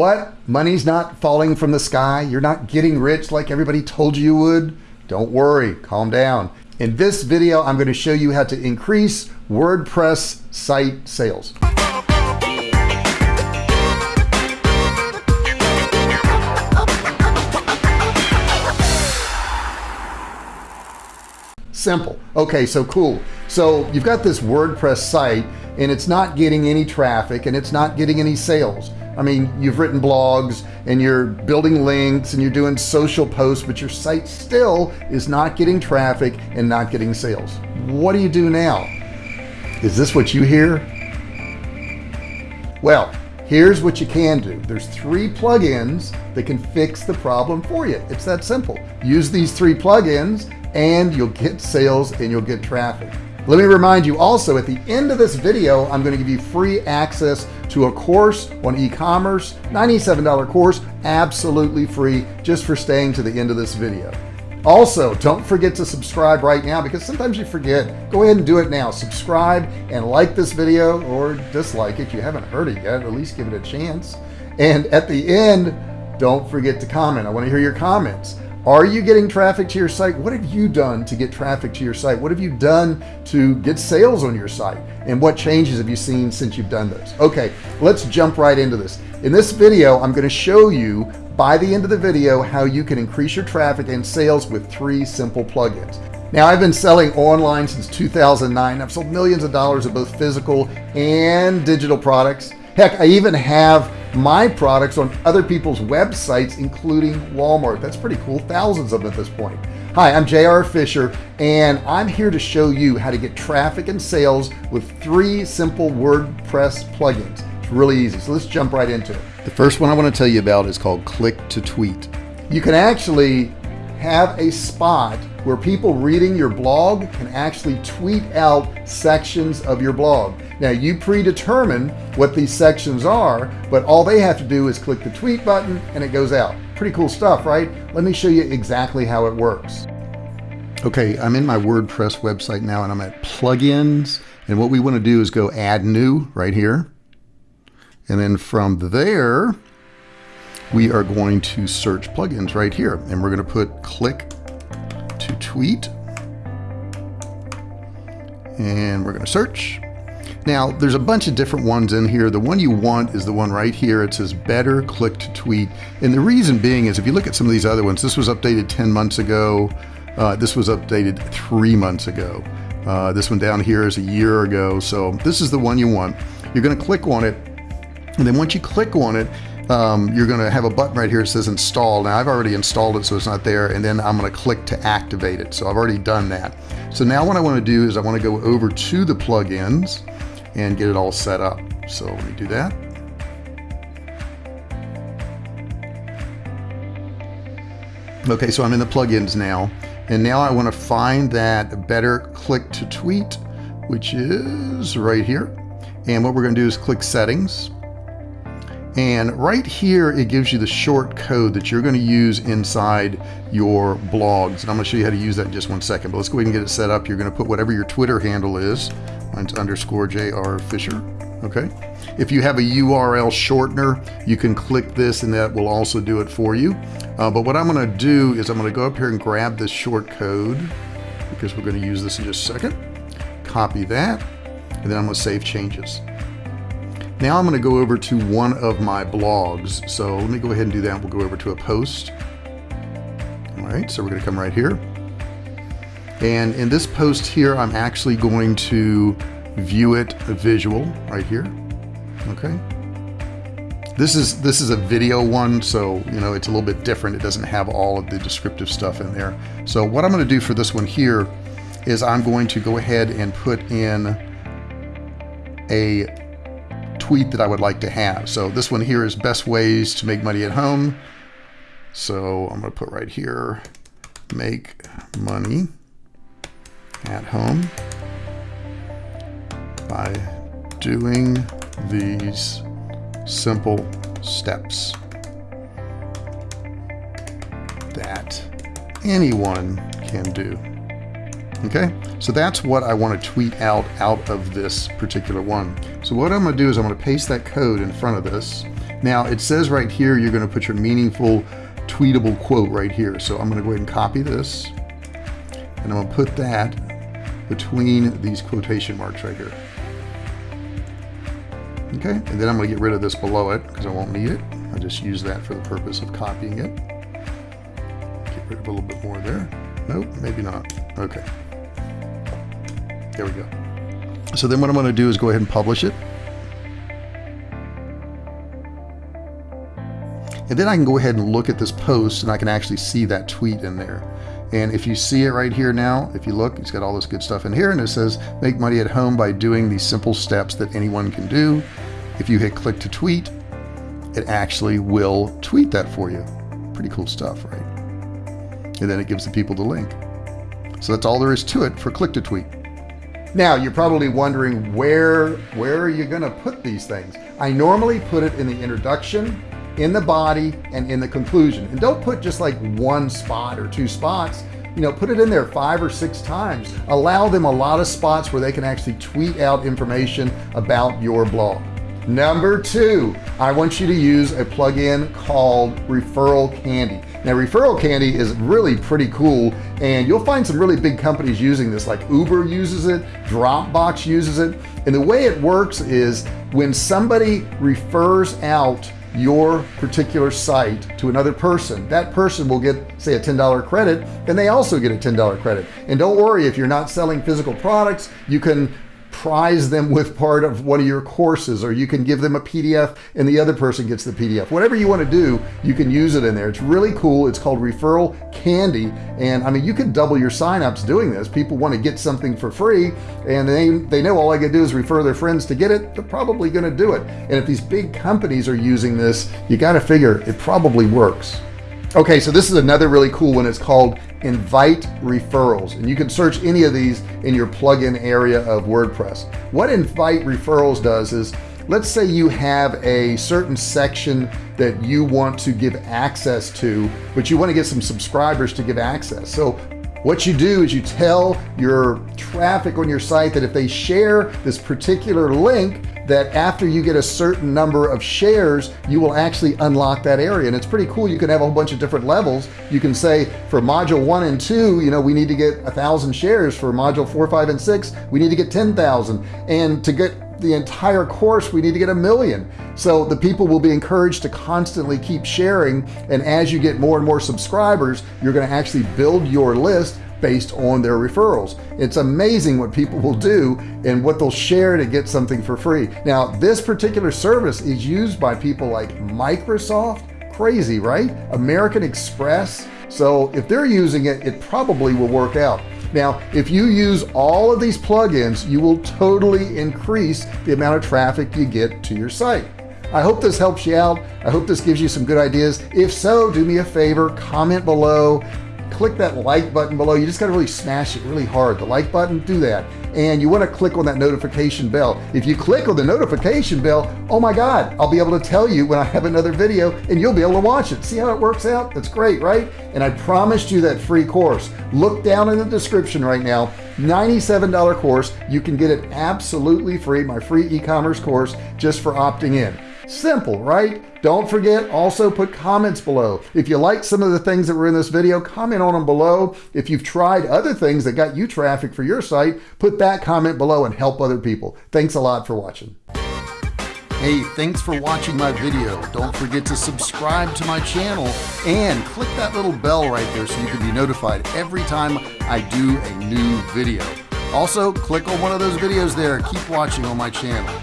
What? Money's not falling from the sky? You're not getting rich like everybody told you you would? Don't worry, calm down. In this video, I'm going to show you how to increase WordPress site sales. Simple. Okay, so cool. So you've got this WordPress site and it's not getting any traffic and it's not getting any sales. I mean, you've written blogs and you're building links and you're doing social posts, but your site still is not getting traffic and not getting sales. What do you do now? Is this what you hear? Well, here's what you can do. There's three plugins that can fix the problem for you. It's that simple. Use these three plugins and you'll get sales and you'll get traffic. Let me remind you also at the end of this video, I'm going to give you free access to a course on e-commerce, $97 course, absolutely free just for staying to the end of this video. Also, don't forget to subscribe right now because sometimes you forget. Go ahead and do it now. Subscribe and like this video or dislike it. You haven't heard it yet, at least give it a chance. And at the end, don't forget to comment. I want to hear your comments. Are you getting traffic to your site? What have you done to get traffic to your site? What have you done to get sales on your site? And what changes have you seen since you've done those? Okay, let's jump right into this. In this video, I'm going to show you by the end of the video how you can increase your traffic and sales with three simple plugins. Now I've been selling online since 2009. I've sold millions of dollars of both physical and digital products. Heck, I even have my products on other people's websites, including Walmart. That's pretty cool. Thousands of them at this point. Hi, I'm JR Fisher, and I'm here to show you how to get traffic and sales with three simple WordPress plugins. It's really easy. So let's jump right into it. The first one I want to tell you about is called Click to Tweet. You can actually have a spot where people reading your blog can actually tweet out sections of your blog. Now you predetermine what these sections are, but all they have to do is click the tweet button and it goes out. Pretty cool stuff, right? Let me show you exactly how it works. Okay, I'm in my WordPress website now and I'm at plugins. And what we want to do is go add new right here. And then from there, we are going to search plugins right here. And we're going to put click to tweet. And we're going to search. Now, there's a bunch of different ones in here. The one you want is the one right here. It says better click to tweet. And the reason being is if you look at some of these other ones, this was updated 10 months ago. Uh, this was updated three months ago. Uh, this one down here is a year ago. So this is the one you want. You're going to click on it. And then once you click on it, um, you're going to have a button right here that says install. Now I've already installed it so it's not there and then I'm going to click to activate it. So I've already done that. So now what I want to do is I want to go over to the plugins and get it all set up. So let me do that. Okay, so I'm in the plugins now. And now I want to find that better click to tweet, which is right here. And what we're going to do is click settings. And right here, it gives you the short code that you're going to use inside your blogs. And I'm going to show you how to use that in just one second. But let's go ahead and get it set up. You're going to put whatever your Twitter handle is. Underscore JR Fisher. Okay. If you have a URL shortener, you can click this and that will also do it for you. Uh, but what I'm going to do is I'm going to go up here and grab this short code because we're going to use this in just a second. Copy that. And then I'm going to save changes. Now I'm going to go over to one of my blogs. So let me go ahead and do that. We'll go over to a post. All right, so we're going to come right here. And in this post here, I'm actually going to view it a visual right here. Okay. This is this is a video one, so you know it's a little bit different. It doesn't have all of the descriptive stuff in there. So what I'm going to do for this one here is I'm going to go ahead and put in a tweet that I would like to have. So this one here is best ways to make money at home. So I'm going to put right here, make money at home by doing these simple steps that anyone can do. Okay, so that's what I want to tweet out out of this particular one. So what I'm going to do is I'm going to paste that code in front of this, Now it says right here, you're going to put your meaningful tweetable quote right here. So I'm going to go ahead and copy this and I'm going to put that between these quotation marks right here. Okay, and then I'm going to get rid of this below it because I won't need it. I'll just use that for the purpose of copying it. Get rid of a little bit more there. Nope, maybe not. Okay. There we go. So then what I'm going to do is go ahead and publish it. And then I can go ahead and look at this post and I can actually see that tweet in there. And if you see it right here now, if you look, it's got all this good stuff in here and it says make money at home by doing these simple steps that anyone can do. If you hit click to tweet, it actually will tweet that for you. Pretty cool stuff, right? And then it gives the people the link. So that's all there is to it for click to tweet. Now you're probably wondering where where are you going to put these things? I normally put it in the introduction in the body and in the conclusion. And don't put just like one spot or two spots, you know, put it in there five or six times. Allow them a lot of spots where they can actually tweet out information about your blog. Number two, I want you to use a plugin called Referral Candy. Now Referral Candy is really pretty cool and you'll find some really big companies using this like Uber uses it, Dropbox uses it. And the way it works is when somebody refers out your particular site to another person. That person will get say a $10 credit and they also get a $10 credit. And don't worry if you're not selling physical products you can prize them with part of one of your courses or you can give them a PDF and the other person gets the PDF whatever you want to do you can use it in there. It's really cool. It's called referral candy. And I mean you can double your signups doing this. People want to get something for free and they they know all I can do is refer their friends to get it. They're probably going to do it. And if these big companies are using this you got to figure it probably works. Okay so this is another really cool one. It's called invite referrals. And you can search any of these in your plugin area of WordPress. What invite referrals does is let's say you have a certain section that you want to give access to but you want to get some subscribers to give access. So what you do is you tell your traffic on your site that if they share this particular link that after you get a certain number of shares you will actually unlock that area. And it's pretty cool. You can have a whole bunch of different levels. You can say for module one and two you know we need to get a thousand shares. For module four five and six we need to get 10,000 and to get the entire course we need to get a million. So the people will be encouraged to constantly keep sharing. And as you get more and more subscribers you're going to actually build your list based on their referrals. It's amazing what people will do and what they'll share to get something for free. Now this particular service is used by people like Microsoft. Crazy right? American Express so if they're using it it probably will work out. Now if you use all of these plugins you will totally increase the amount of traffic you get to your site. I hope this helps you out. I hope this gives you some good ideas. If so do me a favor comment below click that like button below. You just got to really smash it really hard. The like button do that. And you want to click on that notification bell. If you click on the notification bell oh my god I'll be able to tell you when I have another video and you'll be able to watch it. See how it works out? That's great right? And I promised you that free course. Look down in the description right now. $97 course. You can get it absolutely free my free e-commerce course just for opting in simple right don't forget also put comments below if you like some of the things that were in this video comment on them below if you've tried other things that got you traffic for your site put that comment below and help other people thanks a lot for watching Hey, thanks for watching my video. Don't forget to subscribe to my channel and click that little bell right there so you can be notified every time I do a new video. Also, click on one of those videos there. Keep watching on my channel.